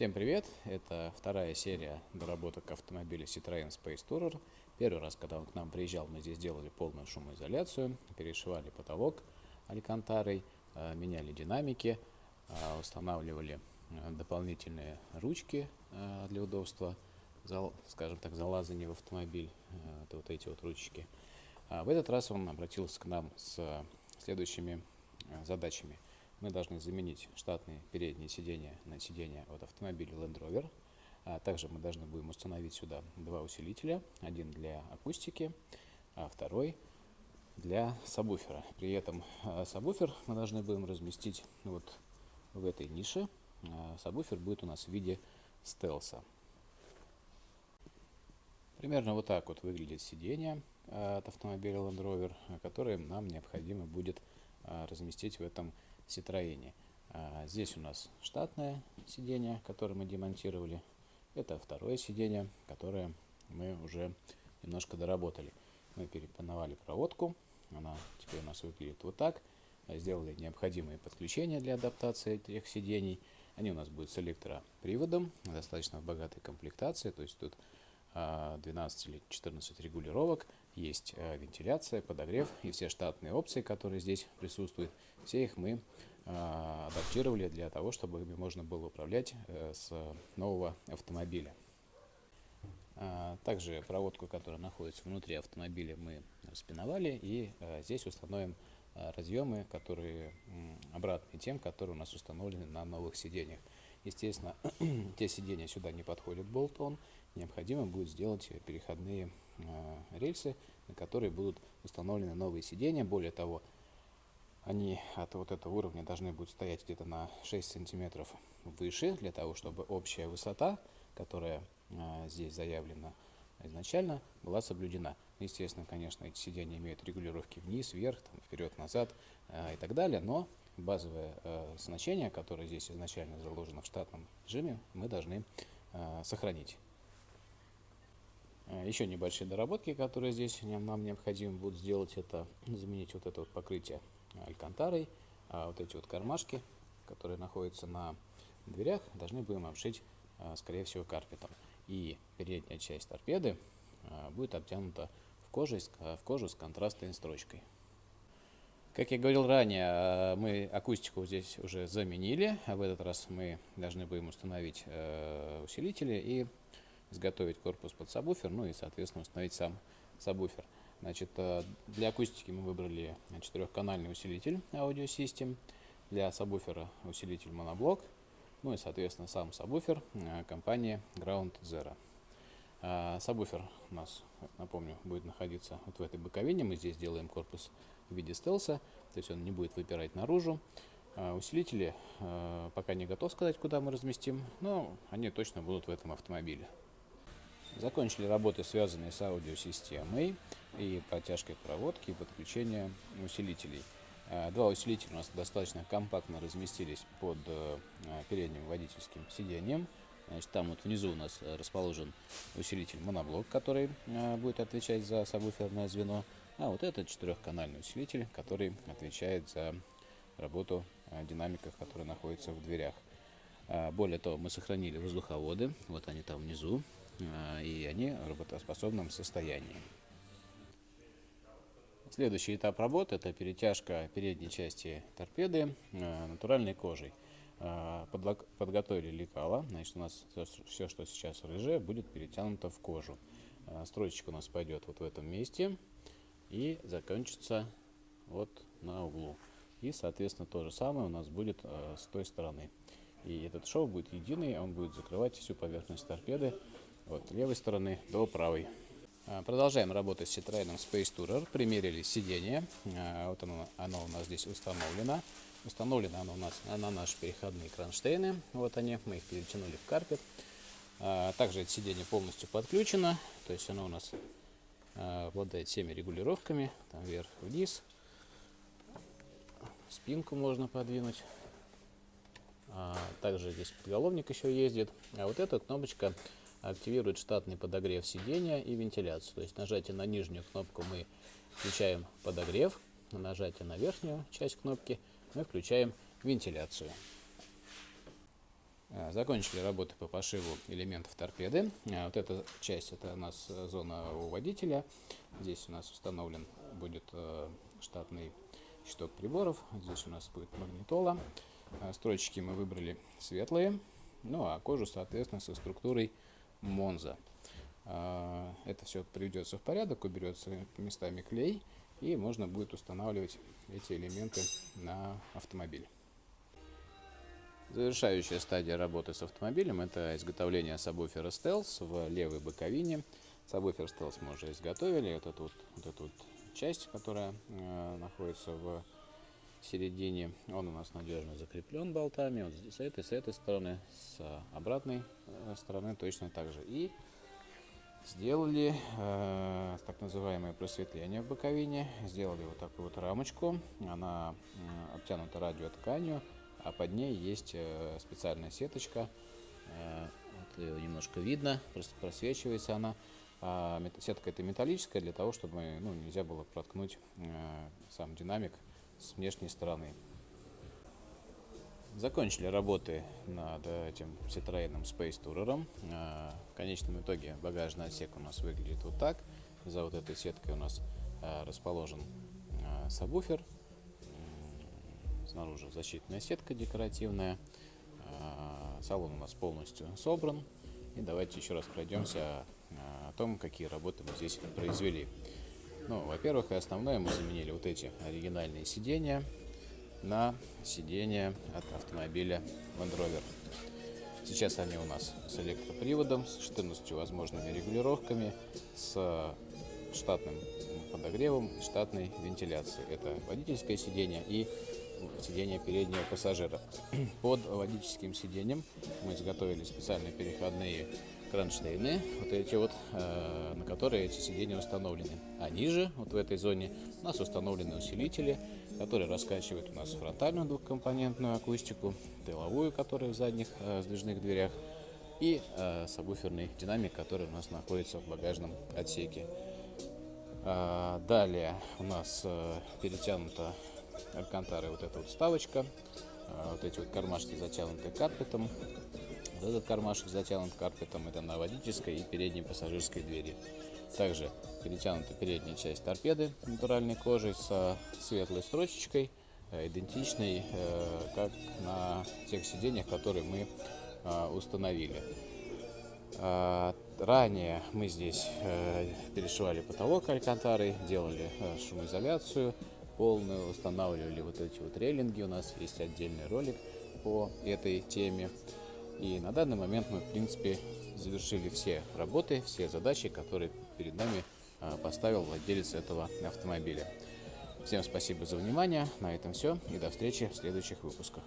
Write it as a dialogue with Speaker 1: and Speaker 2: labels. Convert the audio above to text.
Speaker 1: Всем привет! Это вторая серия доработок автомобиля Citroёn Space Tourer. Первый раз, когда он к нам приезжал, мы здесь делали полную шумоизоляцию, перешивали потолок алькантарой, э, меняли динамики, э, устанавливали э, дополнительные ручки для удобства, скажем так, залазания в автомобиль, это вот эти вот ручки. А в этот раз он обратился к нам с следующими задачами – мы должны заменить штатные передние сиденья на сиденья от автомобиля Land Rover. А также мы должны будем установить сюда два усилителя. Один для акустики, а второй для сабвуфера. При этом а, сабвуфер мы должны будем разместить вот в этой нише. А, сабвуфер будет у нас в виде стелса. Примерно вот так вот выглядит сиденье от автомобиля Land Rover, которое нам необходимо будет разместить в этом Citroёне. А, здесь у нас штатное сиденье, которое мы демонтировали. Это второе сиденье, которое мы уже немножко доработали. Мы перепановали проводку. Она теперь у нас выглядит вот так. Сделали необходимые подключения для адаптации этих сидений. Они у нас будут с электроприводом, достаточно в богатой комплектации. То есть тут 12 а, или 14 регулировок, есть а, вентиляция, подогрев и все штатные опции, которые здесь присутствуют, все их мы а, адаптировали для того, чтобы ими можно было управлять э, с нового автомобиля. Также проводку, которая находится внутри автомобиля, мы спиновали и здесь установим разъемы, которые обратные тем, которые у нас установлены на новых сиденьях. Естественно, те сиденья сюда не подходят болтон, необходимо будет сделать переходные э, рельсы, на которые будут установлены новые сиденья. Более того, они от вот этого уровня должны будут стоять где-то на 6 сантиметров выше, для того, чтобы общая высота, которая э, здесь заявлена изначально, была соблюдена. Естественно, конечно, эти сиденья имеют регулировки вниз, вверх, там, вперед, назад э, и так далее, но базовое э, значение, которое здесь изначально заложено в штатном режиме, мы должны сохранить. Еще небольшие доработки, которые здесь нам необходимо будет сделать, это заменить вот это вот покрытие алькантарой, а вот эти вот кармашки, которые находятся на дверях, должны будем обшить, э, скорее всего, карпетом. И передняя часть торпеды э, будет обтянута в кожу, в кожу с контрастной строчкой. Как я говорил ранее, мы акустику здесь уже заменили, а в этот раз мы должны будем установить усилители и изготовить корпус под сабвуфер, ну и, соответственно, установить сам сабвуфер. Значит, э, для акустики мы выбрали четырехканальный усилитель Audio System, для сабвуфера усилитель моноблок, ну и, соответственно, сам сабвуфер э, компании Ground Zero. А, сабвуфер у нас, напомню, будет находиться вот в этой боковине. Мы здесь делаем корпус в виде стелса, то есть он не будет выпирать наружу. Усилители э, пока не готов сказать, куда мы разместим, но они точно будут в этом автомобиле. Закончили работы, связанные с аудиосистемой и протяжкой проводки и подключение усилителей. А, два усилителя у нас достаточно компактно разместились под э, передним водительским сиденьем. Значит, там вот внизу у нас расположен усилитель моноблок, который э, будет отвечать за сабвуферное звено. А вот этот четырехканальный усилитель, который отвечает за работу э, динамиков, которые находятся в дверях. Более того, мы сохранили воздуховоды, вот они там внизу, и они в работоспособном состоянии. Следующий этап работы – это перетяжка передней части торпеды а, натуральной кожей. А, подготовили лекала, значит у нас все, что сейчас рыжее, будет перетянуто в кожу. Строчечка у нас пойдет вот в этом месте и закончится вот на углу. И, соответственно, то же самое у нас будет с той стороны. И этот шов будет единый, он будет закрывать всю поверхность торпеды от левой стороны до правой. А, продолжаем работать с Citroёn Space Tourer. Примерили сиденье. А, вот оно, оно у нас здесь установлено. Установлено оно у нас на наши переходные кронштейны. Вот они, мы их перетянули в карпет. А, также это сиденье полностью подключено. То есть оно у нас обладает всеми регулировками. Там вверх-вниз. Спинку можно подвинуть. Также здесь подголовник еще ездит. А вот эта кнопочка активирует штатный подогрев сидения и вентиляцию. То есть нажатие на нижнюю кнопку мы включаем подогрев, на нажатие на верхнюю часть кнопки мы включаем вентиляцию. Э, закончили работы по пошиву элементов торпеды. Э, вот эта часть, это у нас зона у водителя. Здесь у нас установлен будет э, штатный щиток приборов. Здесь у нас будет магнитола. Строчки мы выбрали светлые. Ну а кожу, соответственно, со структурой Монза. Это все приведется в порядок, уберется местами клей. И можно будет устанавливать эти элементы на автомобиль. Завершающая стадия работы с автомобилем – это изготовление сабвуфера Stealth в левой боковине. Сабвуфер Stealth мы уже изготовили. Эту вот, вот, эту вот часть, которая э, находится в середине, он у нас надежно закреплен болтами. Вот с этой, с этой стороны, с обратной э, стороны точно так же. И сделали э, так называемое просветление в боковине. Сделали вот такую вот рамочку. Она э, обтянута радиотканью а под ней есть э, специальная сеточка. Э, вот ее немножко видно, просто просвечивается она. А сетка это металлическая для того, чтобы ну, нельзя было проткнуть э, сам динамик с внешней стороны. Закончили работы над этим Citroёn Space Tourer. В конечном итоге багажный отсек у нас выглядит вот так. За вот этой сеткой у нас расположен сабвуфер Снаружи защитная сетка декоративная. Салон у нас полностью собран. И давайте еще раз пройдемся о том, какие работы мы здесь произвели. Ну, во-первых, и основное мы заменили вот эти оригинальные сиденья на сиденья от автомобиля Land Rover. Сейчас они у нас с электроприводом, с 14 возможными регулировками, с штатным подогревом, штатной вентиляцией. Это водительское сиденье и сиденья переднего пассажира. Под водительским сиденьем мы изготовили специальные переходные кронштейны, вот эти вот, э, на которые эти сиденья установлены. А ниже, вот в этой зоне, у нас установлены усилители, которые раскачивают у нас фронтальную двухкомпонентную акустику, тыловую, которая в задних э, сдвижных дверях, и э, сабвуферный динамик, который у нас находится в багажном отсеке. А, далее у нас э, перетянута алькантары вот эта вот вставочка, а, вот эти вот кармашки затянуты карпетом. Этот кармашек затянут карпетом, это на водительской и передней пассажирской двери. Также перетянута передняя часть торпеды натуральной кожей со светлой строчечкой, э, идентичной, э, как на тех сиденьях, которые мы а, установили. А, ранее мы здесь э, перешивали потолок алькантарой, делали шумоизоляцию, полную, устанавливали вот эти вот рейлинги. У нас есть отдельный ролик по этой теме. И на данный момент мы, в принципе, завершили все работы, все задачи, которые перед нами а, поставил владелец этого автомобиля. Всем спасибо за внимание. На этом все. И до встречи в следующих выпусках.